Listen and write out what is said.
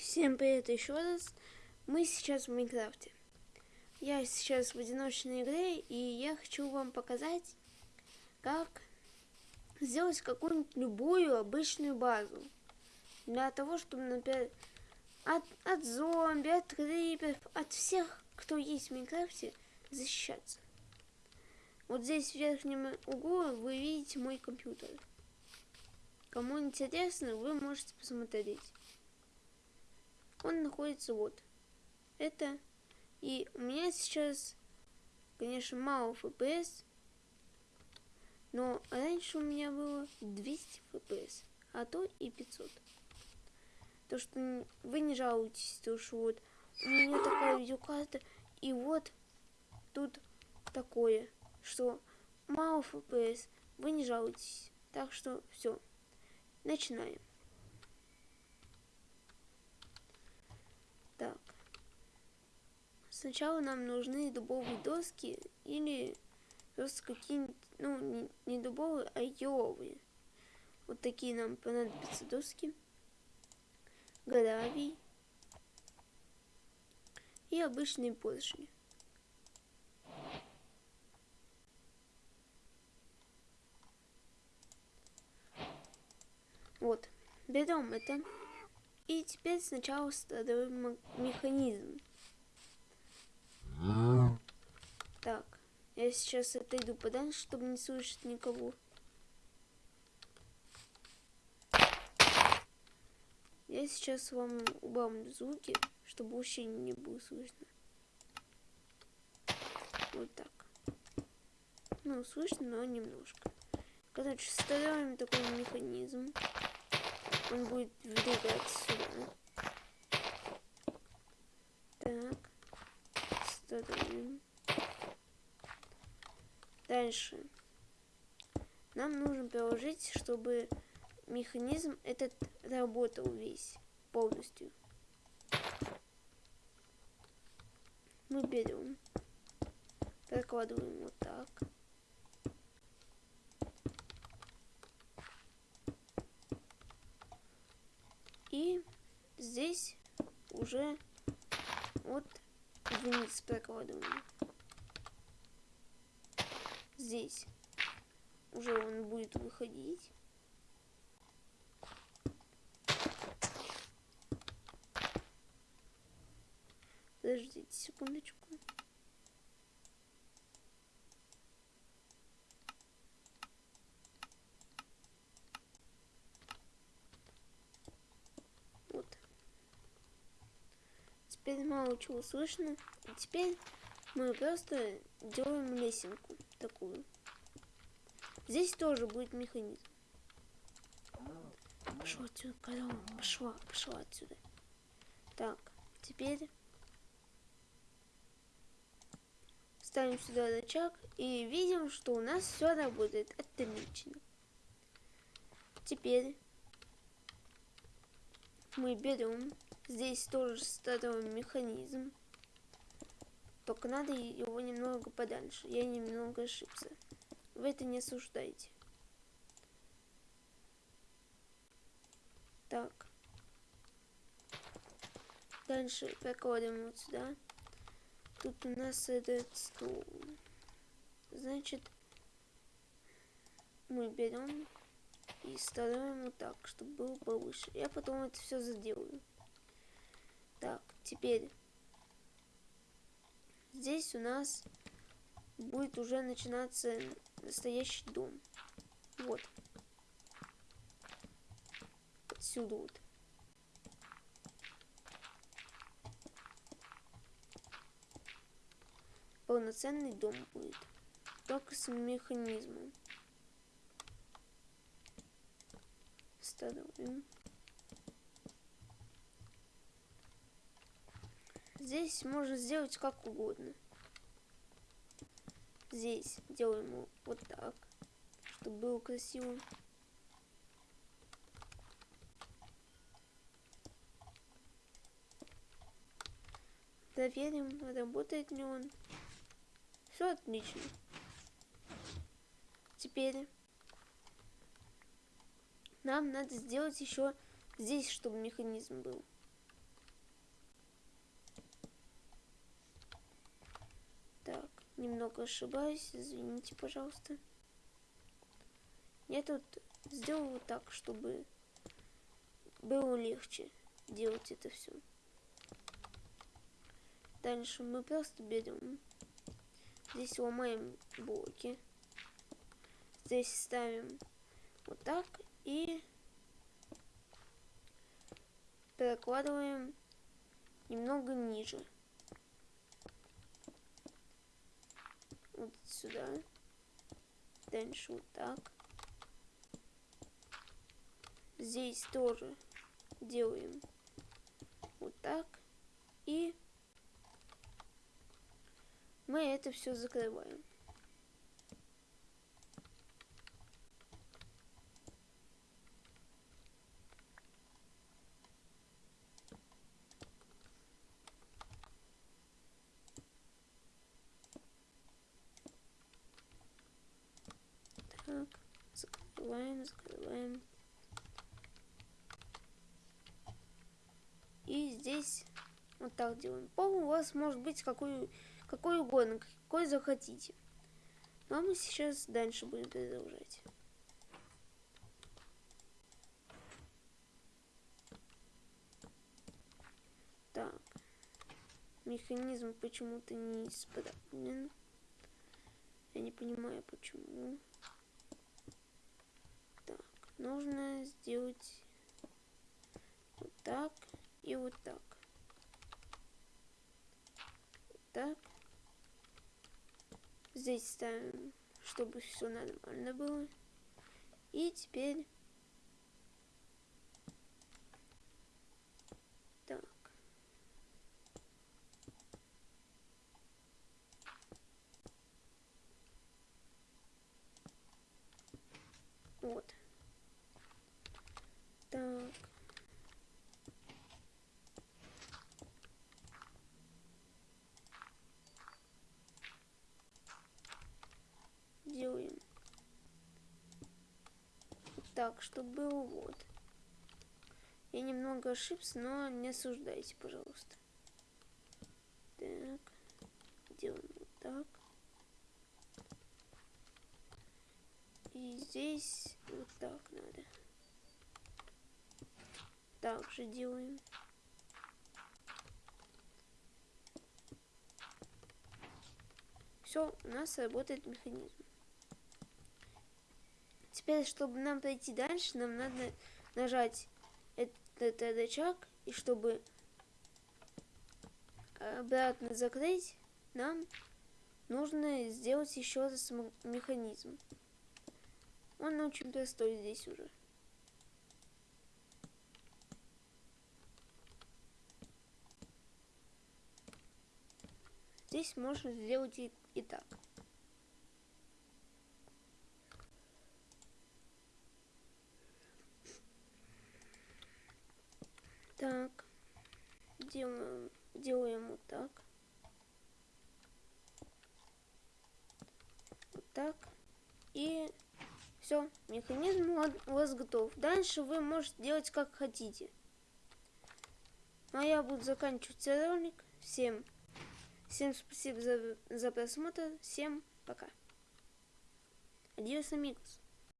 Всем привет еще раз. Мы сейчас в Майнкрафте. Я сейчас в одиночной игре, и я хочу вам показать, как сделать какую-нибудь любую обычную базу. Для того, чтобы, например, от, от зомби, от криперов, от всех, кто есть в Майнкрафте, защищаться. Вот здесь в верхнем углу вы видите мой компьютер. Кому интересно, вы можете посмотреть он находится вот. Это. И у меня сейчас, конечно, мало FPS. Но раньше у меня было 200 FPS, а то и 500. То, что вы не жалуетесь, то, что вот у меня такая видеокарта, и вот тут такое, что мало FPS, вы не жалуетесь. Так что все, начинаем. Так. Сначала нам нужны дубовые доски или просто какие-нибудь, ну, не, дубовые, а еловые. Вот такие нам понадобятся доски. Гравий. И обычные поршни. Вот, берем это. И теперь сначала строим механизм. Так, я сейчас отойду подальше, чтобы не слышать никого. Я сейчас вам убавлю звуки, чтобы вообще не было слышно. Вот так. Ну, слышно, но немножко. Короче, строим такой механизм он будет двигаться сюда. Так. Ставим. Дальше. Нам нужно приложить, чтобы механизм этот работал весь полностью. Мы берем, прокладываем вот так. И здесь уже вот вниз прокладываем. Здесь уже он будет выходить. Подождите секундочку. теперь мало чего слышно. И теперь мы просто делаем лесенку такую. Здесь тоже будет механизм. Пошла отсюда, корова. Пошла, пошла отсюда. Так, теперь ставим сюда рычаг и видим, что у нас все работает отлично. Теперь мы берем Здесь тоже стартовый механизм. Только надо его немного подальше. Я немного ошибся. Вы это не осуждайте. Так. Дальше прокладываем вот сюда. Тут у нас этот стул. Значит, мы берем и ставим вот так, чтобы было повыше. Я потом это все заделаю. Так, теперь здесь у нас будет уже начинаться настоящий дом. Вот. Отсюда вот. Полноценный дом будет. Только с механизмом. Ставим. Здесь можно сделать как угодно. Здесь делаем вот так, чтобы было красиво. Проверим, работает ли он. Все отлично. Теперь нам надо сделать еще здесь, чтобы механизм был. Немного ошибаюсь, извините, пожалуйста. Я тут сделал вот так, чтобы было легче делать это все. Дальше мы просто берем, здесь ломаем блоки, здесь ставим вот так и перекладываем немного ниже. Вот сюда. Дальше вот так. Здесь тоже делаем вот так. И мы это все закрываем. Так, закрываем, закрываем. И здесь вот так делаем. Пол у вас может быть какой, какой угодно, какой захотите. Ну а мы сейчас дальше будем продолжать. Так. Механизм почему-то не исправлен. Я не понимаю, почему. Нужно сделать вот так и вот так. Так. Здесь ставим, чтобы все нормально было. И теперь... Так. Вот. Так. делаем так, чтобы вот. Я немного ошибся, но не осуждайте, пожалуйста. Так, делаем вот так. И здесь вот так надо. Также делаем. Все, у нас работает механизм. Теперь, чтобы нам пройти дальше, нам надо нажать этот рычаг, и чтобы обратно закрыть, нам нужно сделать еще раз механизм. Он очень простой здесь уже. Здесь можно сделать и, и так. Делаем, делаем вот так. Вот так. И все, механизм у вас готов. Дальше вы можете делать как хотите. Ну а я буду заканчивать ролик. Всем, всем спасибо за, за просмотр. Всем пока. Адьос, амигос.